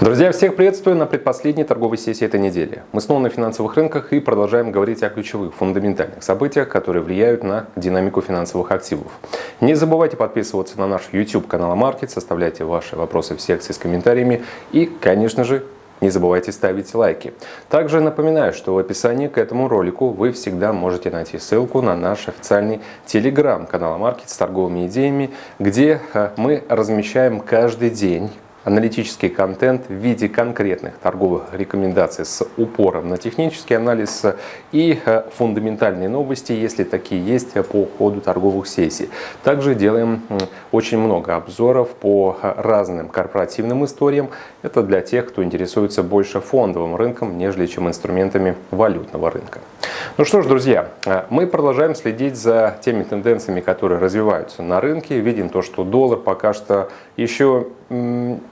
Друзья, всех приветствую на предпоследней торговой сессии этой недели. Мы снова на финансовых рынках и продолжаем говорить о ключевых, фундаментальных событиях, которые влияют на динамику финансовых активов. Не забывайте подписываться на наш YouTube канал Маркет, составляйте ваши вопросы в секции с комментариями и, конечно же, не забывайте ставить лайки. Также напоминаю, что в описании к этому ролику вы всегда можете найти ссылку на наш официальный телеграм-канал Маркет с торговыми идеями, где э, мы размещаем каждый день аналитический контент в виде конкретных торговых рекомендаций с упором на технический анализ и э, фундаментальные новости, если такие есть, по ходу торговых сессий. Также делаем очень много обзоров по э, разным корпоративным историям. Это для тех, кто интересуется больше фондовым рынком, нежели чем инструментами валютного рынка. Ну что ж, друзья, э, мы продолжаем следить за теми тенденциями, которые развиваются на рынке. Видим то, что доллар пока что еще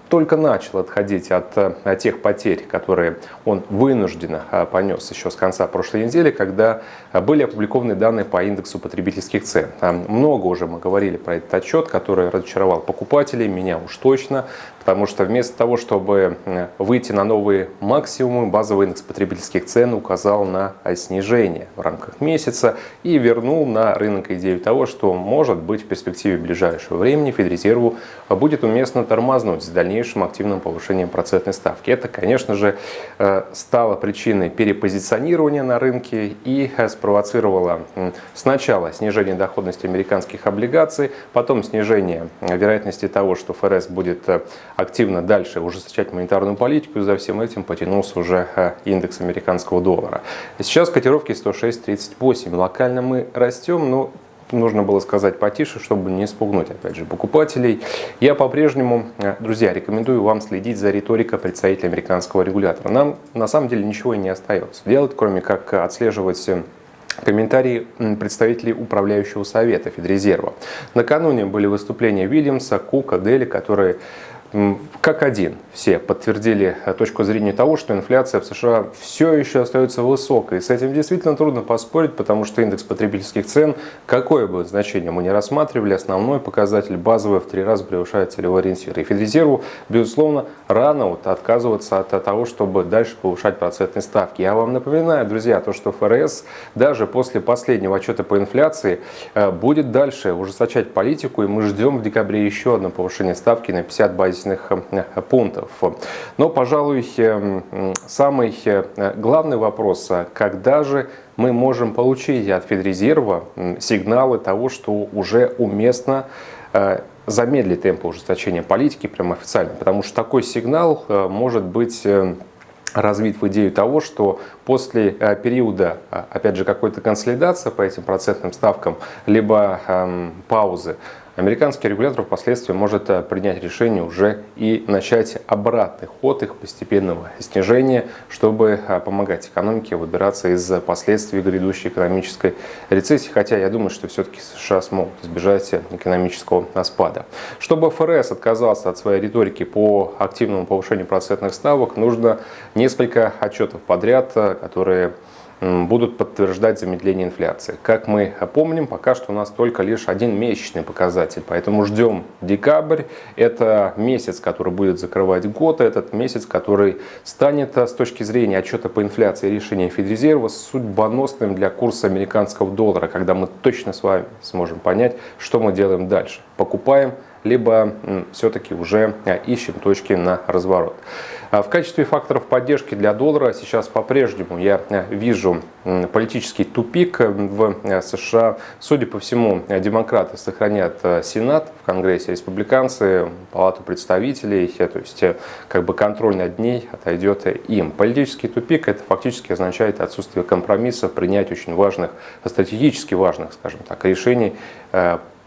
только начал отходить от э, тех потерь, которые он вынужденно э, понес еще с конца прошлой недели, когда э, были опубликованы данные по индексу потребительских цен. Много уже мы говорили про этот отчет, который разочаровал покупателей, меня уж точно, потому что вместо того, чтобы выйти на новые максимумы, базовый индекс потребительских цен указал на снижение в рамках месяца и вернул на рынок идею того, что может быть в перспективе ближайшего времени Федрезерву будет уместно тормознуть с дальнейшим активным повышением процентной ставки. Это, конечно же, э, стало причиной перепозиционирования на рынке и э, спровоцировало сначала снижение доходности американских облигаций, потом снижение э, вероятности того, что ФРС будет активно дальше ужесточать монетарную политику, за всем этим потянулся уже индекс американского доллара. Сейчас котировки 106.38. Локально мы растем, но нужно было сказать потише, чтобы не спугнуть, опять же, покупателей. Я по-прежнему, э, друзья, рекомендую вам следить за риторикой представителя американского регулятора. Нам на самом деле ничего и не остается делать, кроме как отслеживать э, комментарии представителей управляющего совета Федрезерва. Накануне были выступления Вильямса, Кука, Дели, которые как один все подтвердили э, точку зрения того, что инфляция в США все еще остается высокой. с этим действительно трудно поспорить, потому что индекс потребительских цен, какое бы значение мы не рассматривали, основной показатель базовый в три раза превышает целевой ориентир. И Федрезерву, безусловно, рано вот отказываться от того, чтобы дальше повышать процентные ставки. Я вам напоминаю, друзья, то, что ФРС даже после последнего отчета по инфляции э, будет дальше ужесточать политику, и мы ждем в декабре еще одно повышение ставки на 50 базисных базисных э, пунктов. Но, пожалуй, э, самый э, главный вопрос, когда же мы можем получить от Федрезерва сигналы того, что уже уместно замедлить темпы ужесточения политики, прямо официально, потому что такой сигнал может быть развит в идею того, что после периода, опять же, какой-то консолидации по этим процентным ставкам, либо эм, паузы, Американский регулятор впоследствии может э, принять решение уже и начать обратный ход их постепенного снижения, чтобы э, помогать экономике выбираться из последствий грядущей экономической рецессии. Хотя я думаю, что все-таки США смогут избежать экономического спада. Чтобы ФРС отказался от своей риторики по активному повышению процентных ставок, нужно несколько отчетов подряд, э, которые будут подтверждать замедление инфляции. Как мы помним, пока что у нас только лишь один месячный показатель, поэтому ждем декабрь. Это месяц, который будет закрывать год, этот месяц, который станет с точки зрения отчета по инфляции решения Федрезерва судьбоносным для курса американского доллара, когда мы точно с вами сможем понять, что мы делаем дальше. Покупаем либо все-таки уже э, ищем точки на разворот. А в качестве факторов поддержки для доллара сейчас по-прежнему я э, вижу политический тупик в э, США. Судя по всему, демократы сохранят Сенат в Конгрессе, республиканцы, Палату представителей, то есть как бы контроль над ней отойдет им. Политический тупик это фактически означает отсутствие компромисса, принять очень важных, стратегически важных, скажем так, решений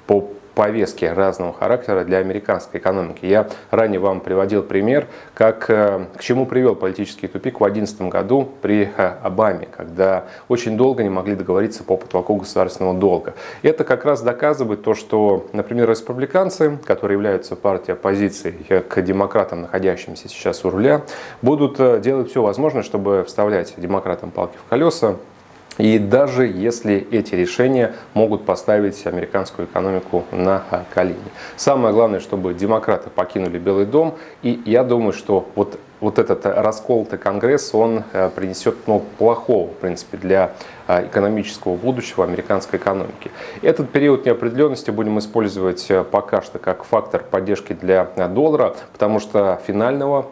по повестки разного характера для американской экономики. Я ранее вам приводил пример, как, э, к чему привел политический тупик в 2011 году при э, Обаме, когда очень долго не могли договориться по потолку государственного долга. Это как раз доказывает то, что, например, республиканцы, которые являются партией оппозиции к демократам, находящимся сейчас у руля, будут э, делать все возможное, чтобы вставлять демократам палки в колеса, и даже если эти решения могут поставить американскую экономику на колени. Самое главное, чтобы демократы покинули Белый дом. И я думаю, что вот вот этот расколотый Конгресс, он принесет много плохого, в принципе, для экономического будущего американской экономики. Этот период неопределенности будем использовать пока что как фактор поддержки для доллара, потому что финального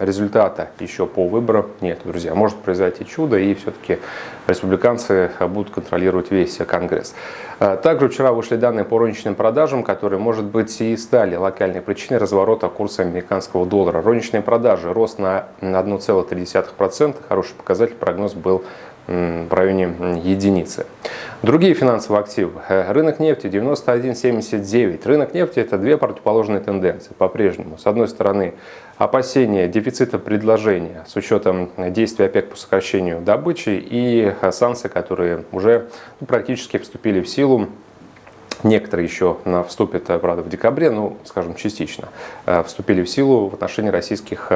результата еще по выборам нет, друзья. Может произойти чудо, и все-таки республиканцы будут контролировать весь Конгресс. Также вчера вышли данные по розничным продажам, которые, может быть, и стали локальной причиной разворота курса американского доллара. Розничные продажи рост на 1,3%, хороший показатель, прогноз был в районе единицы. Другие финансовые активы. Э, рынок нефти 91.79. Рынок нефти это две противоположные тенденции по-прежнему. С одной стороны опасения дефицита предложения с учетом действий ОПЕК по сокращению добычи и санкции, которые уже практически вступили в силу Некоторые еще вступят, э, правда, в декабре, ну, скажем, частично, э, вступили в силу в отношении российских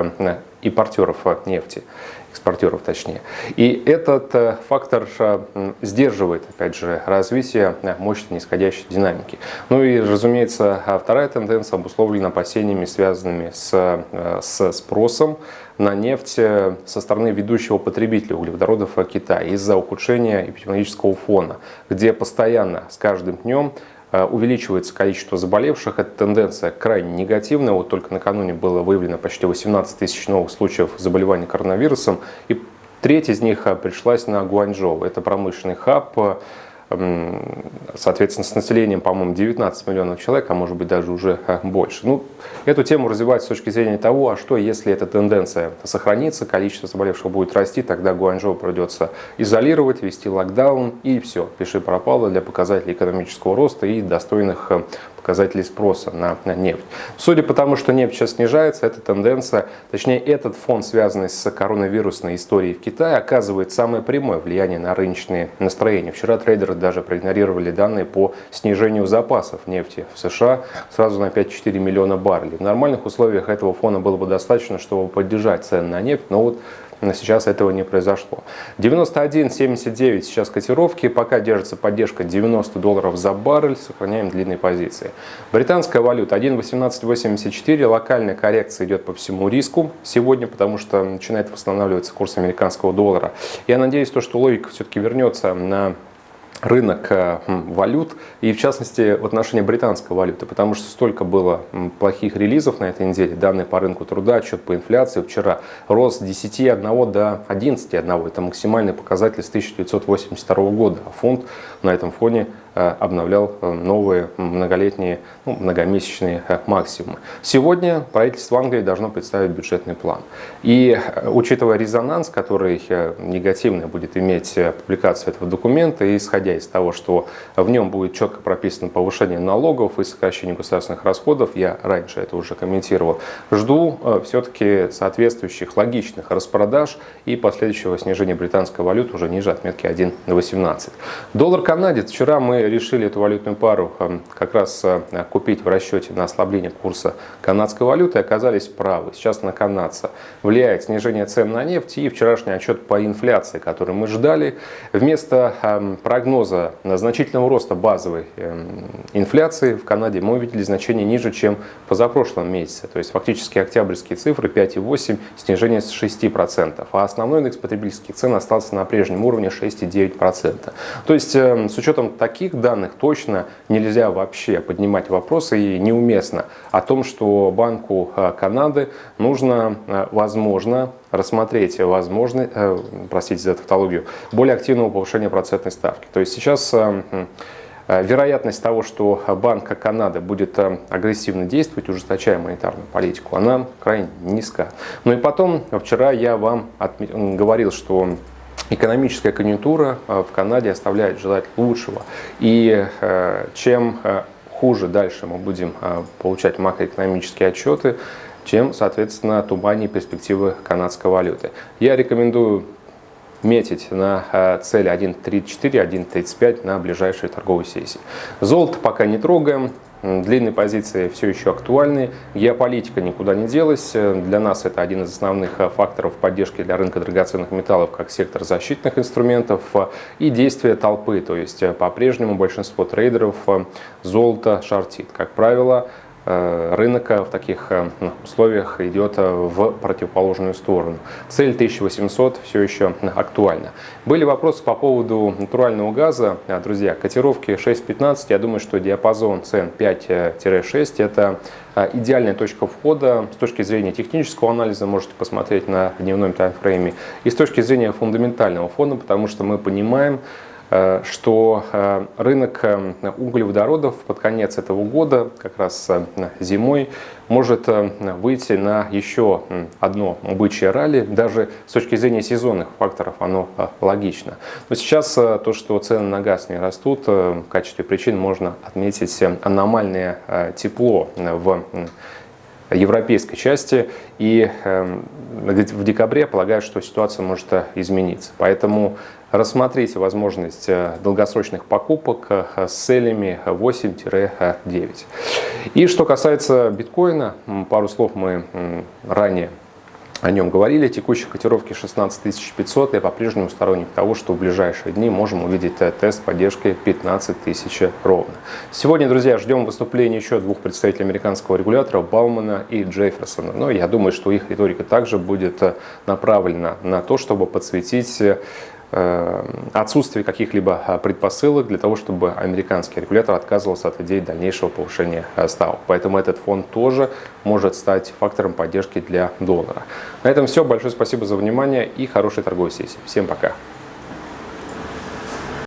импортеров нефти экспортеров точнее. И этот э, фактор э, сдерживает, опять же, развитие э, мощной нисходящей динамики. Ну и, разумеется, вторая тенденция обусловлена опасениями, связанными с, с спросом на нефть со стороны ведущего потребителя углеводородов Китая из-за ухудшения эпидемиологического фона, где постоянно с каждым днем Э, увеличивается количество заболевших. Эта тенденция крайне негативная. Вот только накануне было выявлено почти 18 тысяч новых случаев заболевания коронавирусом. И треть из них э, пришлась на Гуанчжоу. Это промышленный хаб, соответственно, с населением, по-моему, 19 миллионов человек, а может быть даже уже э, больше. Ну, эту тему развивать с точки зрения того, а что, если эта тенденция сохранится, количество заболевших будет расти, тогда Гуанчжоу придется изолировать, вести локдаун, и все, пиши пропало для показателей экономического роста и достойных э, показателей спроса на, на нефть. Судя по тому, что нефть сейчас снижается, эта тенденция, точнее этот фон, связанный с коронавирусной историей в Китае, оказывает самое прямое влияние на рыночные настроения. Вчера трейдеры даже проигнорировали данные по снижению запасов нефти в США сразу на 5-4 миллиона баррелей. В нормальных условиях этого фона было бы достаточно, чтобы поддержать цены на нефть, но вот но сейчас этого не произошло. 91.79 сейчас котировки, пока держится поддержка 90 долларов за баррель, сохраняем длинные позиции. Британская валюта 1.1884, локальная коррекция идет по всему риску сегодня, потому что начинает восстанавливаться курс американского доллара. Я надеюсь, то, что логика все-таки вернется на рынок э, валют и в частности в отношении британской валюты, потому что столько было плохих релизов на этой неделе, данные по рынку труда, отчет по инфляции. Вчера, рост с 10,1 до 11,1, это максимальный показатель с 1982 года, а фонд на этом фоне обновлял э, новые многолетние, ну, многомесячные э, максимумы. Сегодня правительство Англии должно представить бюджетный план. И учитывая резонанс, который негативно будет иметь публикация этого документа, и исходя из того, что в нем будет четко прописано повышение налогов и сокращение государственных расходов, я раньше это уже комментировал, жду все-таки соответствующих логичных распродаж и последующего снижения британской валюты уже ниже отметки 1.18. Доллар канадец. Вчера мы решили эту валютную пару эм, как раз э, купить в расчете на ослабление курса канадской валюты оказались правы. Сейчас на канадца влияет снижение цен на нефть и вчерашний отчет по инфляции, который мы ждали. Вместо эм, прогноза значительного роста базовой эм, инфляции в Канаде мы увидели значение ниже, чем позапрошлом месяце. То есть фактически октябрьские цифры 5,8, снижение с 6%. А основной индекс потребительских цен остался на прежнем уровне 6,9%. То есть с учетом таких таких данных точно нельзя вообще поднимать вопросы и неуместно о том, что Банку э, Канады нужно, э, возможно, рассмотреть возможность, э, простите за тавтологию, более активного повышения процентной ставки. То есть сейчас вероятность того, что Банк Канады будет агрессивно действовать, ужесточая монетарную политику, она крайне низка. Ну и потом, вчера я вам говорил, что экономическая конъюнктура э, в Канаде оставляет желать лучшего. И э, чем э, хуже дальше мы будем получать макроэкономические отчеты, чем, соответственно, туманнее перспективы канадской валюты. Я рекомендую метить на цели 1.34, 1.35 на ближайшие торговые сессии. Золото пока не трогаем, Длинные позиции все еще актуальны, геополитика никуда не делась. Для нас это один из основных э, факторов поддержки для рынка драгоценных металлов как сектор защитных инструментов э, и действия толпы. То есть э, по-прежнему большинство трейдеров золото шортит. Как правило, рынок в таких ну, условиях идет в противоположную сторону. Цель 1800 все еще актуальна. Были вопросы по поводу натурального газа. Друзья, котировки 6.15, я думаю, что диапазон цен 5-6 это идеальная точка входа с точки зрения технического анализа, можете посмотреть на дневном таймфрейме, и с точки зрения фундаментального фона, потому что мы понимаем, Э, что э, рынок э, углеводородов под конец этого года, как раз зимой, может выйти на еще одно бычье ралли. Даже с точки зрения сезонных факторов оно логично. Но сейчас то, что цены на газ не растут, в качестве причин можно отметить аномальное тепло в европейской части. И в декабре полагаю, что ситуация может измениться. Поэтому рассмотрите возможность э, долгосрочных покупок э, с целями 8-9. И что касается биткоина, пару слов мы ранее о нем говорили. Текущие котировки 16 500. Я по-прежнему сторонник того, что в ближайшие дни можем увидеть э, тест поддержки 15 тысяч ровно. Сегодня, друзья, ждем выступления еще двух представителей американского регулятора, Баумана и Джефферсона. Но я думаю, что их риторика также будет направлена на то, чтобы подсветить отсутствие каких-либо э, предпосылок для того, чтобы американский регулятор отказывался от идеи дальнейшего повышения э, ставок. Поэтому этот фонд тоже может стать фактором поддержки для доллара. На этом все. Большое спасибо за внимание и хорошей торговой сессии. Всем пока.